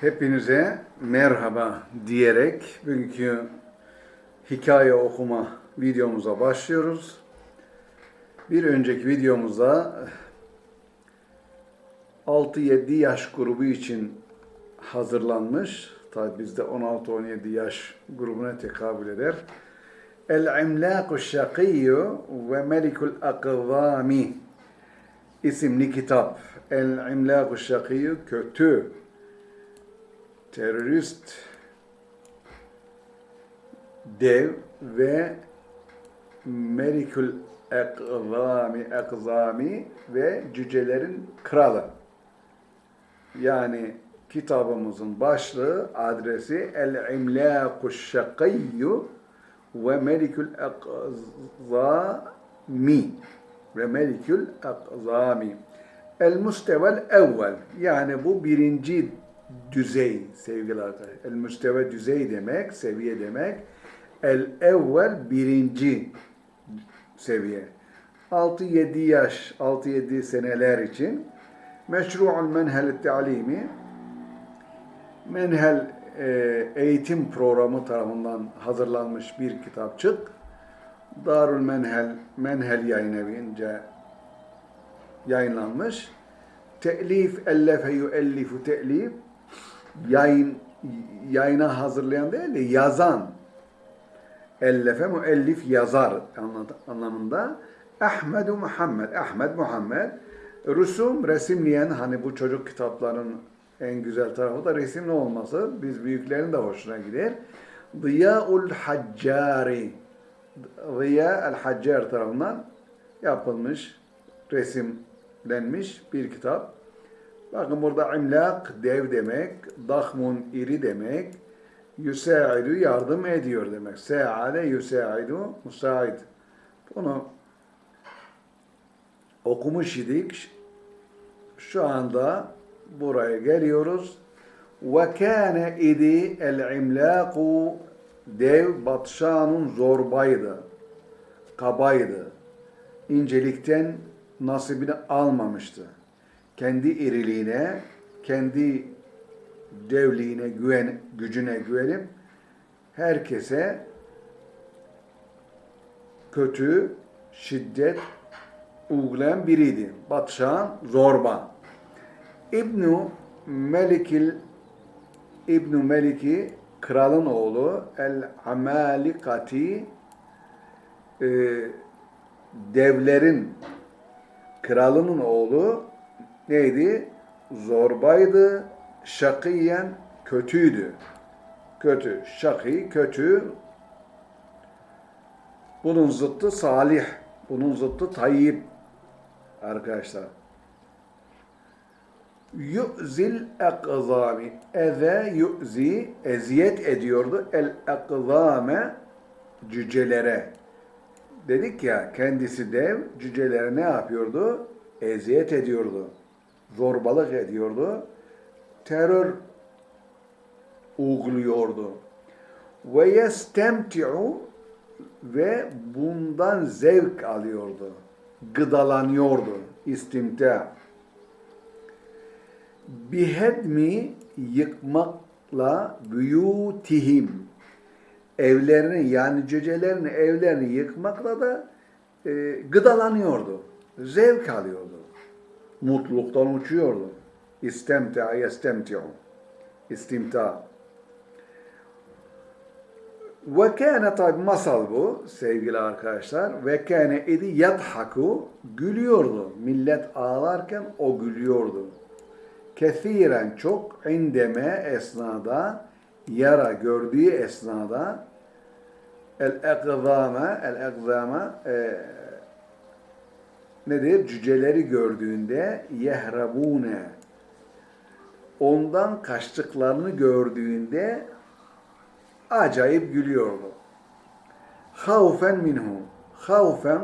Hepinize merhaba diyerek bugünkü hikaye okuma videomuza başlıyoruz. Bir önceki videomuzda 6-7 yaş grubu için hazırlanmış. Tabi bizde 16-17 yaş grubuna tekabül eder. El-İmlâku Şakiyyu ve Melikul Akvami isimli kitap. El-İmlâku Şakiyyu kötü terörist dev ve Melikül Ekzami, Ekzami ve cücelerin kralı. Yani kitabımızın başlığı, adresi El-İmlâku Şakiyyu ve Melikül Ekzami ve Melikül Ekzami. El-Mustevel Evvel yani bu birinci düzey sevgili arkadaşlar. El müsteve düzey demek, seviye demek. El evvel birinci seviye. 6-7 yaş, 6-7 seneler için meşru'ul menhel ta'limi menhel e, eğitim programı tarafından hazırlanmış bir kitapçık. Darül Menhel, Menhel yayın evince yayınlanmış. Te'lif, ellefe yuellifu te'lif yayın yayına hazırlayan değil de yazan. Ellefe müellif yazar anlamında. Ahmedu Muhammed Ahmet Muhammed. Rusum resimleyen hani bu çocuk kitapların en güzel tarafı da resimli olması? Biz büyüklerin de hoşuna gider. Ziyaul Haccari. Ziya el Haccar tarafından yapılmış, resimlenmiş bir kitap. Bakın burada imlak dev demek, dahmun iri demek, yüsaidu yardım ediyor demek. Se'ade yüsaidu musaid. Bunu okumuş idik. Şu anda buraya geliyoruz. Ve kâne idi el-imlâku dev batşanın zorbaydı, kabaydı. İncelikten nasibini almamıştı kendi iriliğine, kendi devliğine, güven, gücüne güvenip herkese kötü, şiddet uygulayan biriydi. Batşan Zorba. İbnu Melikil İbnu Meliki kralın oğlu El Amalikati e, devlerin kralının oğlu neydi? Zorbaydı, şakiyen kötüydü. Kötü, şaki, kötü. Bunun zıttı salih, bunun zıttı tayyip arkadaşlar. Yu'zil ekzami. Eze yu'zi, eziyet ediyordu. El ekzame, cücelere. Dedik ya, kendisi dev, cücelere ne yapıyordu? Eziyet ediyordu zorbalık ediyordu. Terör uyguluyordu. Ve yestemti'u ve bundan zevk alıyordu. Gıdalanıyordu. İstimta. Bihedmi yıkmakla büyutihim evlerini yani cücelerin evlerini yıkmakla da e, gıdalanıyordu. Zevk alıyordu mutluluktan uçuyordu. İstemta yestemti'u. İstimta. Ve kâne tabi masal bu sevgili arkadaşlar. Ve kâne idi yadhaku gülüyordu. Millet ağlarken o gülüyordu. Kethiren çok indeme esnada yara gördüğü esnada el ekzame el ekzame e, nedir? Cüceleri gördüğünde yehrabune ondan kaçtıklarını gördüğünde acayip gülüyordu. Havfen minhu havfen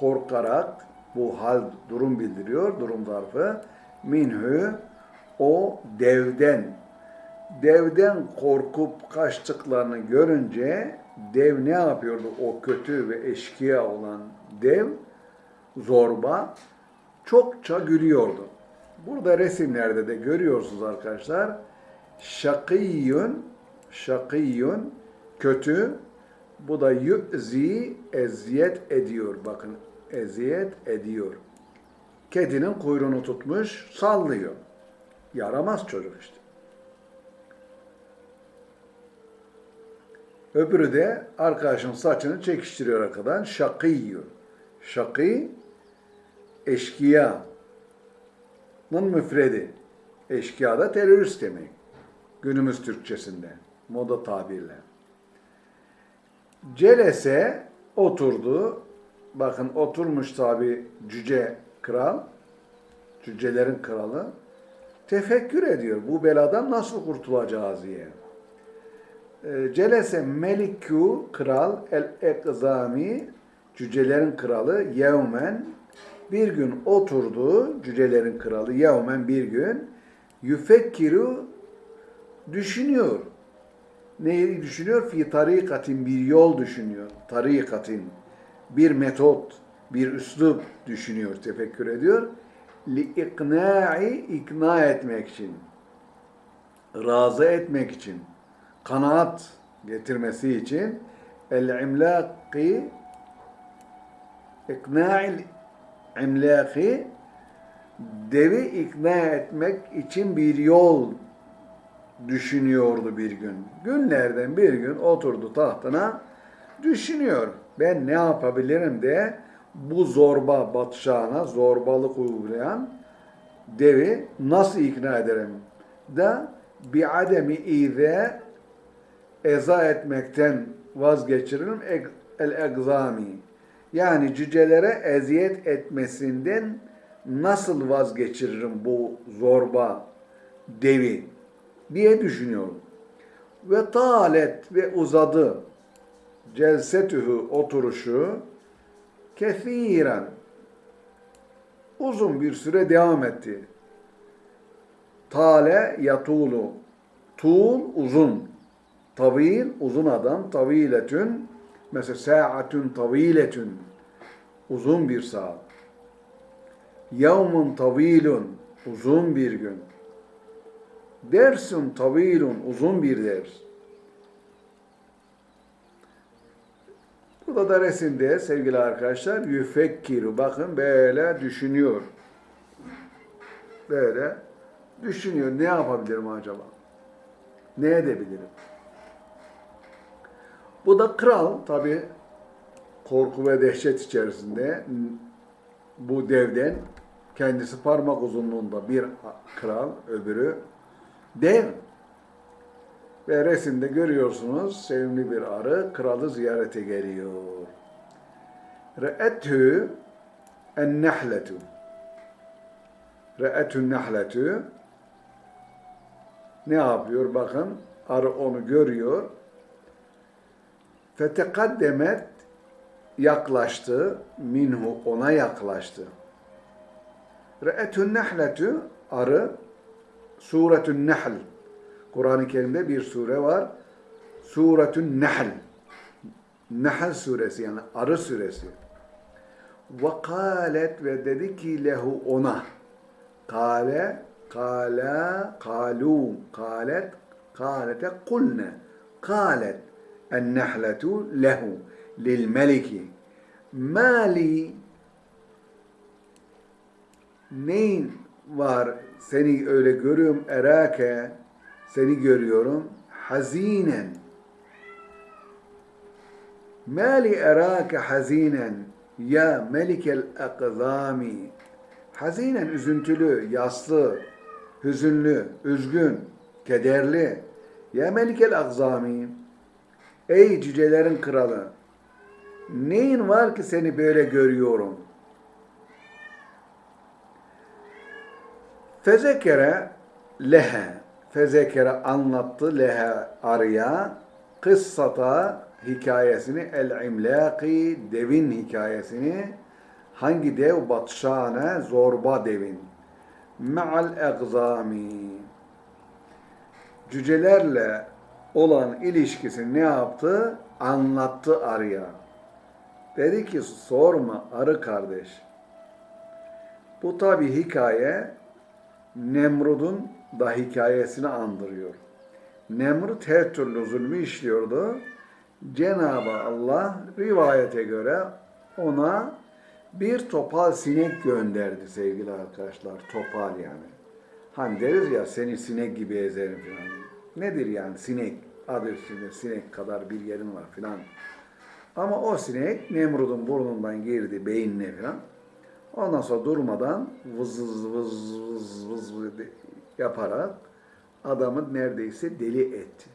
korkarak bu hal durum bildiriyor, durum zarfı. Minhu o devden devden korkup kaçtıklarını görünce dev ne yapıyordu? O kötü ve eşkıya olan dev zorba çokça gülüyordu. Burada resimlerde de görüyorsunuz arkadaşlar. Şakiyun, şakiyun, kötü. Bu da yü'zi, eziyet ediyor. Bakın, eziyet ediyor. Kedinin kuyruğunu tutmuş, sallıyor. Yaramaz çocuk işte. Öbürü de arkadaşın saçını çekiştiriyor arkadan. Şakiyyu. Şakî, eşkıya'nın müfredi. Eşkıya da terörist demek. Günümüz Türkçesinde. Moda tabirle. Celese oturdu. Bakın oturmuş tabi cüce kral. Cücelerin kralı. Tefekkür ediyor. Bu beladan nasıl kurtulacağız diye. E, Celese Melikü kral el ekzami cücelerin kralı yevmen bir gün oturdu cücelerin kralı yevmen bir gün yüfekkiru düşünüyor. Neyi düşünüyor? Fi tarikatin bir yol düşünüyor. Tarikatin bir metot, bir üslup düşünüyor, tefekkür ediyor. Li ikna'i ikna etmek için. Razı etmek için. Kanaat getirmesi için el imlaki ikna'il imlaki devi ikna etmek için bir yol düşünüyordu bir gün. Günlerden bir gün oturdu tahtına düşünüyor. Ben ne yapabilirim de bu zorba batşağına zorbalık uygulayan devi nasıl ikna ederim? Da bi ademi ize eza etmekten vazgeçiririm el egzami. Yani cücelere eziyet etmesinden nasıl vazgeçiririm bu zorba devi diye düşünüyorum. Ve talet ve uzadı celsetühü oturuşu kesiren uzun bir süre devam etti. Tale yatulu tul uzun tavil uzun adam taviletün mesela saatün taviletün uzun bir saat yevmun tavilun uzun bir gün dersun tavilun uzun bir ders Burada da resimde sevgili arkadaşlar yüfekkiru bakın böyle düşünüyor. Böyle düşünüyor. Ne yapabilirim acaba? Ne edebilirim? Bu da kral tabi korku ve dehşet içerisinde bu devden kendisi parmak uzunluğunda bir kral, öbürü dev. Ve resimde görüyorsunuz sevimli bir arı kralı ziyarete geliyor. Re'ethü en nehletu. Re'ethü nehletu. Ne yapıyor? Bakın arı onu görüyor. Fetekaddemet yaklaştı. Minhu ona yaklaştı. Re'ethü nehletu arı suretün nehl Kur'an-ı Kerim'de bir sure var. Suretün Nehl. Nehl suresi yani arı suresi. Ve kalet ve dedi ki lehu ona. Kale, kala, kalu, kalet, kalete kulne. Kalet nehletu lehu lil meliki. Mali neyin var seni öyle görüyorum erake seni görüyorum hazinen. Mali erake hazinen ya melikel akzami. Hazinen üzüntülü, yaslı, hüzünlü, üzgün, kederli. Ya melikel akzami. Ey cücelerin kralı. Neyin var ki seni böyle görüyorum? Fezekere lehe. Fezekere anlattı leha arıya. Kıssata hikayesini el imlaki devin hikayesini. Hangi dev? Batşane zorba devin. Me'al egzami cücelerle olan ilişkisini ne yaptı? Anlattı arıya. Dedi ki sorma arı kardeş. Bu tabi hikaye Nemrud'un da hikayesini andırıyor. Nemrut her türlü zulmü işliyordu. Cenab-ı Allah rivayete göre ona bir topal sinek gönderdi sevgili arkadaşlar. Topal yani. Hani deriz ya seni sinek gibi ezerim falan. Nedir yani sinek? Adı üstünde sinek kadar bir yerin var filan. Ama o sinek Nemrut'un burnundan girdi beynine filan. Ondan sonra durmadan vız vız vız vız vız yaparak adamı neredeyse deli etti.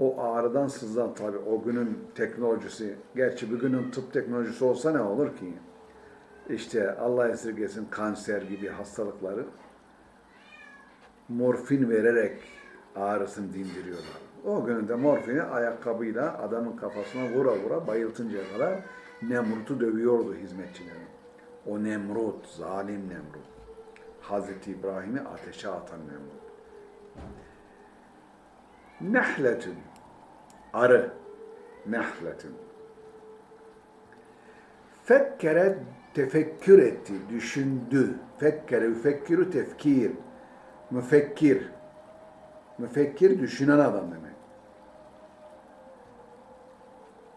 O ağrıdan sızan tabi o günün teknolojisi, gerçi bugünün tıp teknolojisi olsa ne olur ki? İşte Allah esirgesin kanser gibi hastalıkları morfin vererek ağrısını dindiriyorlar. O günün de morfini ayakkabıyla adamın kafasına vura vura bayıltıncaya kadar Nemrut'u dövüyordu hizmetçileri. O Nemrut, zalim Nemrut. Hazreti İbrahim'i ateşe atan Nemrut. Nehletün, arı, nehletün. Fekkere tefekkür etti, düşündü. Fekkere, yüfekkiru tefkir. Müfekkir. Müfekkir düşünen adam demek.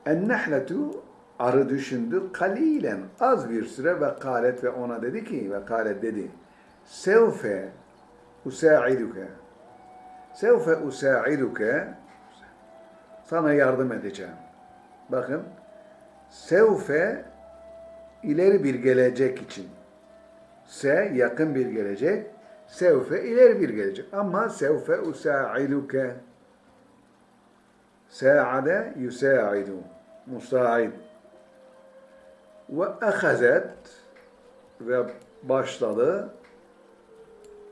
En-nehletu arı düşündü kalilen az bir süre ve kalet ve ona dedi ki ve kalet dedi sevfe usaiduke sevfe usaiduke sana yardım edeceğim. Bakın sevfe ileri bir gelecek için. Se yakın bir gelecek. Sevfe ileri bir gelecek. Ama sevfe usaiduke Sa'ade yusaidu. Musaid. Ve ehazet ve başladı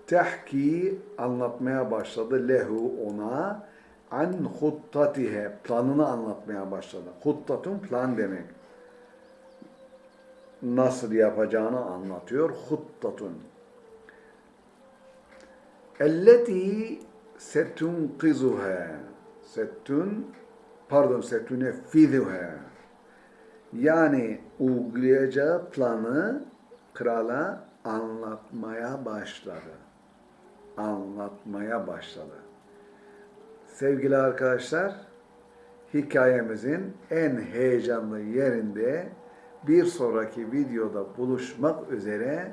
tehki anlatmaya başladı lehu ona an huttatihe planını anlatmaya başladı. Huttatun plan demek. Nasıl yapacağını anlatıyor. Huttatun. Elleti setunqizuha. Setun pardon setuneffizuha. Yani uygulayacağı planı krala anlatmaya başladı. Anlatmaya başladı. Sevgili arkadaşlar, hikayemizin en heyecanlı yerinde bir sonraki videoda buluşmak üzere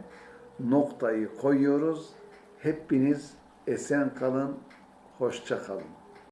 noktayı koyuyoruz. Hepiniz esen kalın, hoşça kalın.